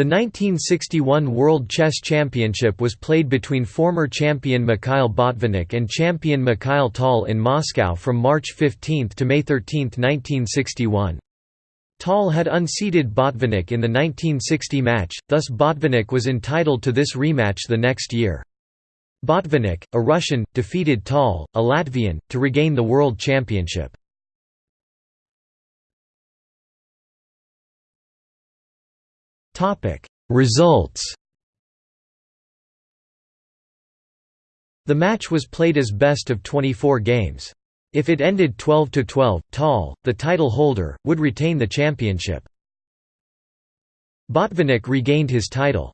The 1961 World Chess Championship was played between former champion Mikhail Botvinnik and champion Mikhail Tal in Moscow from March 15 to May 13, 1961. Tal had unseated Botvinnik in the 1960 match, thus Botvinnik was entitled to this rematch the next year. Botvinnik, a Russian, defeated Tal, a Latvian, to regain the World Championship. Results The match was played as best of 24 games. If it ended 12–12, Tal, the title holder, would retain the championship. Botvinnik regained his title.